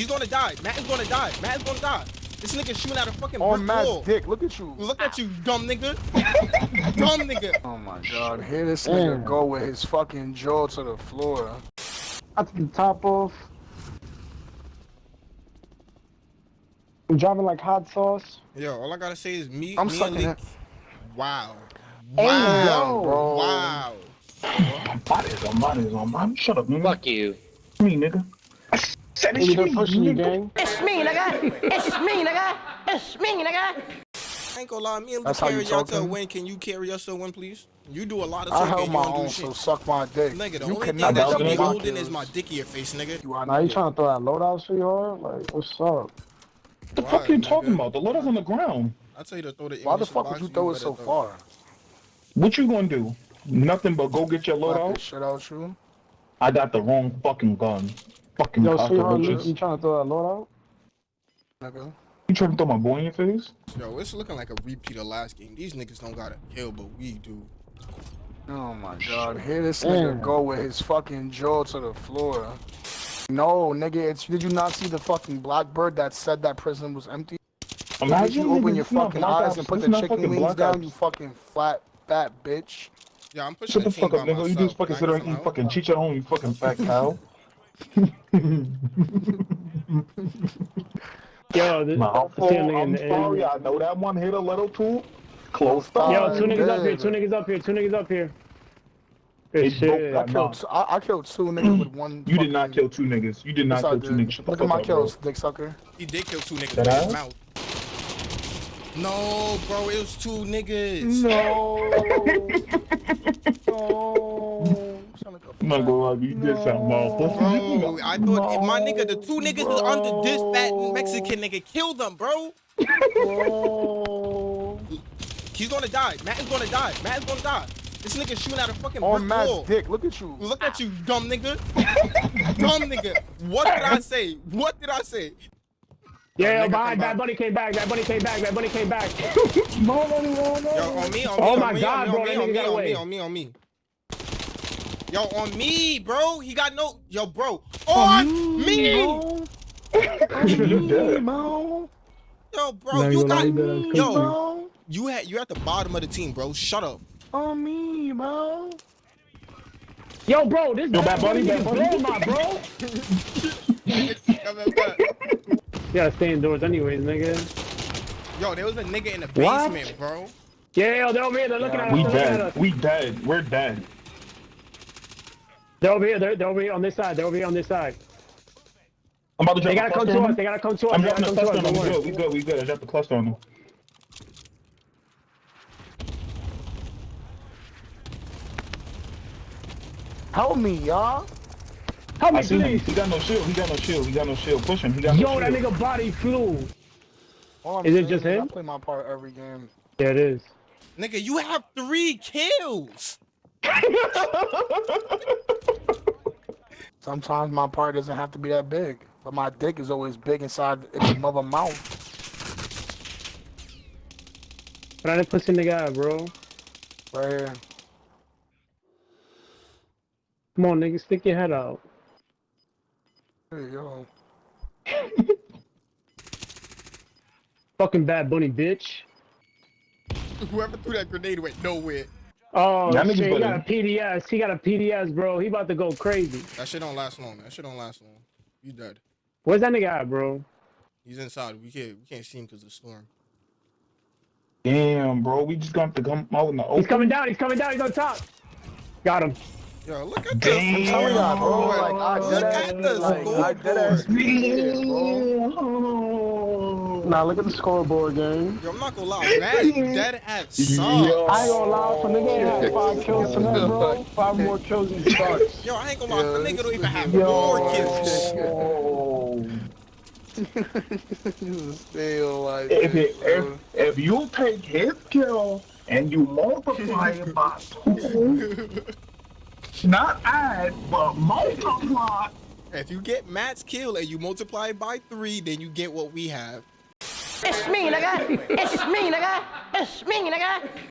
He's gonna die. Matt is gonna die. Matt is gonna die. This nigga shooting out a fucking On brick Matt's wall. dick. Look at you. Look at you, dumb nigga. dumb nigga. Oh my god. Here this nigga Damn. go with his fucking jaw to the floor. I took the top off. I'm driving like hot sauce. Yo, all I gotta say is me, I'm me sucking Lee. it. Wow. Hey, Wow. yo. bro. Wow. Bodies on bodies on bodies. Shut up, nigga. Fuck you. me, nigga. I said it's Nigga, they're me, pushing you, nigga. gang. It's me, nigga. It's me, nigga. It's me, nigga. I ain't gonna lie, me and Lee That's you carry y'all to a win. Can you carry us to a win, please? You do a lot of I talking. held my own, shit. so suck my dick. Nigga, the you only thing cannot that you be me. holding is my dick in your face, nigga. You are Now you trying to throw that loadout, sweetheart? Like, what's up? What the Why, fuck you nigga? talking about? The loader's on the ground. I tell you to throw the. Why the fuck would you throw it so throw far? What you gonna do? Nothing but go get your Slap loadout? this shit out you. I got the wrong fucking gun. Fucking Yo, sweetheart, you, you trying to throw that loadout? Nigga. You trying to throw my boy in your face? Yo, it's looking like a repeat of last game. These niggas don't got a kill, but we do. Oh my god. Here this nigga Damn. go with his fucking jaw to the floor. No, nigga, it's did you not see the fucking blackbird that said that prison was empty? Did Imagine you open your fucking eyes Ops- and put this the chicken wings Black down, you fucking flat fat bitch? Yeah, I'm pushing Shut the the fuck up, by nigga. You myself. just fucking sit I there and eat fucking cheech at home, you fucking fat cow. Yo, this, Nah, I'm, I see a nigga in the sorry, end. I know that one hit a little too close to Yo, two niggas up here, two niggas up here, two niggas up here. Good It shit. I killed, two, I, I killed two niggas with one. You did not kill two niggas. You did not Yes, I kill two niggas. Shut Look at my up, bro. kills, dick sucker. He did kill two niggas That with his ass? mouth. No, bro, it was two niggas. No. no. Sound like a I'm not gonna lie, you did sound Bro, mouthful. I thought if my nigga, the two niggas was under this fat Mexican nigga, kill them, bro. Bro. He's gonna die. Matt is gonna die. Matt is gonna die. This nigga shooting out a fucking On brick Matt's wall. dick. Look at you. Look at you, dumb nigga. dumb nigga. What did I say? What did I say? Yeah, Nigga yo, come behind, back. Bunny came back, Bad Bunny came back, Bad Bunny came back. No, no, no, no. Yo, on me, on me, Oh on my me, God, on bro, me, that on nigga me, got on away. me, on me, on me. Yo, on me, bro. He got no. Yo, bro. On me. You dead. Mo. Yo, bro. No, You you got. lying, that's crazy. Yo, Mo. you had. You at the bottom of the team, bro. Shut up. On me, Mo. Yo, bro, this Yo, Bad Bad Bunny, Bunny Bad nigga Bunny. blow my bro. You gotta stay indoors anyways, nigga. Yo, there was a nigga in the What? basement, bro. Yeah, yo, they're over here, they're looking at us, We they're looking at dead. us. We dead. We're dead. They're over here, they're, they're over here on this side, they're over here on this side. I'm about to drop They gotta come to us, they gotta come to us, I'm dropping a come to cluster on them. We good. We good. We good. I dropped the cluster on them. Help me, y'all. Help I me, see him. please. He got no shield. He got no shield. He got no shield. Push him. He got no Yo, that shield. nigga body flew. Is it just him? I play my part every game. Yeah, it is. Nigga, you have three kills. Sometimes my part doesn't have to be that big, but my dick is always big inside its mother mouth. But I didn't pussy nigga out, bro. Right here. Come on, nigga, stick your head out. Hey, yo. Fucking Bad Bunny, bitch. Whoever threw that grenade went nowhere. Oh, That shit, he better. got a PDS. He got a PDS, bro. He about to go crazy. That shit don't last long. That shit don't last long. You dead. Where's that nigga at, bro? He's inside. We can't. We can't see him because of the storm. Damn, bro. We just got to come out in the open. He's coming down. He's coming down. He's on top. Got him. Yo, look at Damn. this. Tell me that, bro. Like, I Look at ass, the like, I dead ass bro. Nah, look at the scoreboard, gang. Yo, I'm not gonna lie. Mad dead ass sucks. Yo. I ain't gonna lie, if a nigga had five kills tonight, bro, five more kills than sucks. Yo, I ain't gonna lie. The nigga don't even have Yo. more kills. Oh. Still like if, this, it, if, if you take his kill and you multiply it by two, not add, but multiply. If you get Matt's kill and you multiply it by three, then you get what we have. It's me, nigga. It's me, nigga. It's me, nigga.